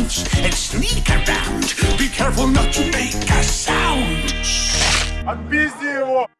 and sneak around. Be careful not to make a sound. I'm busy. Oh.